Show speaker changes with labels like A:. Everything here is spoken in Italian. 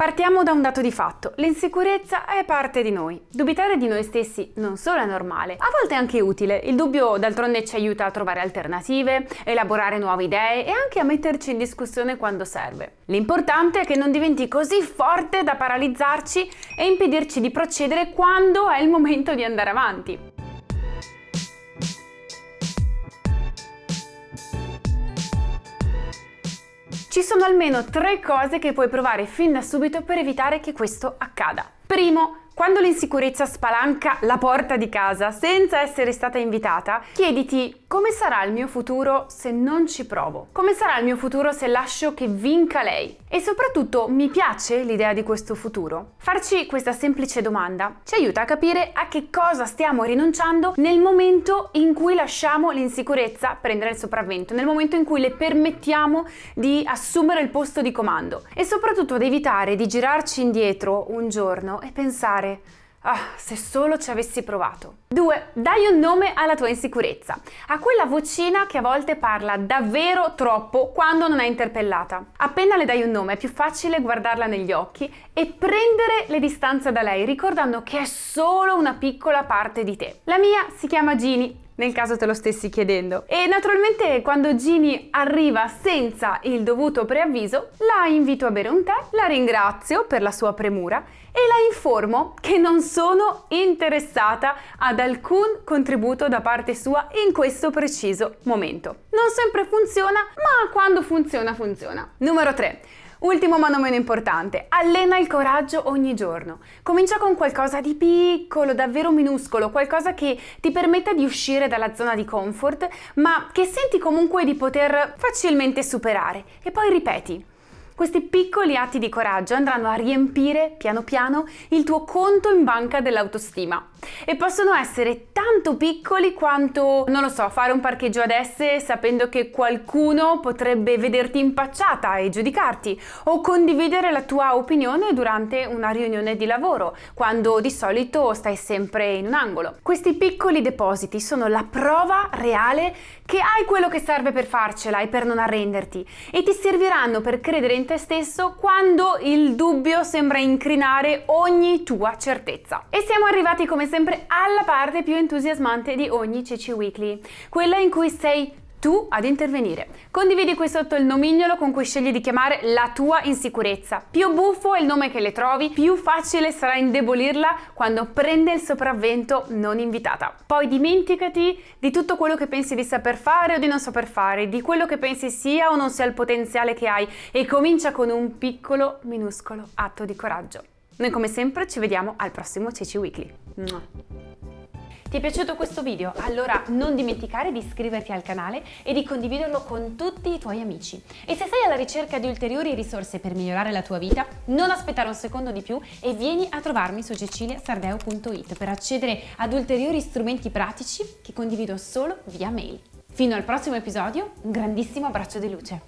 A: Partiamo da un dato di fatto, l'insicurezza è parte di noi. Dubitare di noi stessi non solo è normale, a volte è anche utile. Il dubbio d'altronde ci aiuta a trovare alternative, elaborare nuove idee e anche a metterci in discussione quando serve. L'importante è che non diventi così forte da paralizzarci e impedirci di procedere quando è il momento di andare avanti. Ci sono almeno tre cose che puoi provare fin da subito per evitare che questo accada. Primo, quando l'insicurezza spalanca la porta di casa senza essere stata invitata, chiediti come sarà il mio futuro se non ci provo? Come sarà il mio futuro se lascio che vinca lei? E soprattutto, mi piace l'idea di questo futuro? Farci questa semplice domanda ci aiuta a capire a che cosa stiamo rinunciando nel momento in cui lasciamo l'insicurezza prendere il sopravvento, nel momento in cui le permettiamo di assumere il posto di comando e soprattutto ad evitare di girarci indietro un giorno e pensare Ah, se solo ci avessi provato. 2. Dai un nome alla tua insicurezza, a quella vocina che a volte parla davvero troppo quando non è interpellata. Appena le dai un nome è più facile guardarla negli occhi e prendere le distanze da lei, ricordando che è solo una piccola parte di te. La mia si chiama Ginny nel caso te lo stessi chiedendo. E naturalmente quando Ginny arriva senza il dovuto preavviso, la invito a bere un tè, la ringrazio per la sua premura e la informo che non sono interessata ad alcun contributo da parte sua in questo preciso momento. Non sempre funziona, ma quando funziona funziona. Numero 3. Ultimo ma non meno importante, allena il coraggio ogni giorno. Comincia con qualcosa di piccolo, davvero minuscolo, qualcosa che ti permetta di uscire dalla zona di comfort, ma che senti comunque di poter facilmente superare. E poi ripeti, questi piccoli atti di coraggio andranno a riempire piano piano il tuo conto in banca dell'autostima e possono essere tanto piccoli quanto, non lo so, fare un parcheggio ad esse sapendo che qualcuno potrebbe vederti impacciata e giudicarti o condividere la tua opinione durante una riunione di lavoro quando di solito stai sempre in un angolo. Questi piccoli depositi sono la prova reale che hai quello che serve per farcela e per non arrenderti e ti serviranno per credere in te stesso quando il dubbio sembra incrinare ogni tua certezza. E siamo arrivati come sempre alla parte più entusiasmante di ogni CC Weekly, quella in cui sei tu ad intervenire. Condividi qui sotto il nomignolo con cui scegli di chiamare la tua insicurezza. Più buffo è il nome che le trovi, più facile sarà indebolirla quando prende il sopravvento non invitata. Poi dimenticati di tutto quello che pensi di saper fare o di non saper fare, di quello che pensi sia o non sia il potenziale che hai e comincia con un piccolo, minuscolo atto di coraggio. Noi come sempre ci vediamo al prossimo Ceci Weekly. Ti è piaciuto questo video? Allora non dimenticare di iscriverti al canale e di condividerlo con tutti i tuoi amici. E se sei alla ricerca di ulteriori risorse per migliorare la tua vita, non aspettare un secondo di più e vieni a trovarmi su ceciliasardeo.it per accedere ad ulteriori strumenti pratici che condivido solo via mail. Fino al prossimo episodio, un grandissimo abbraccio di luce.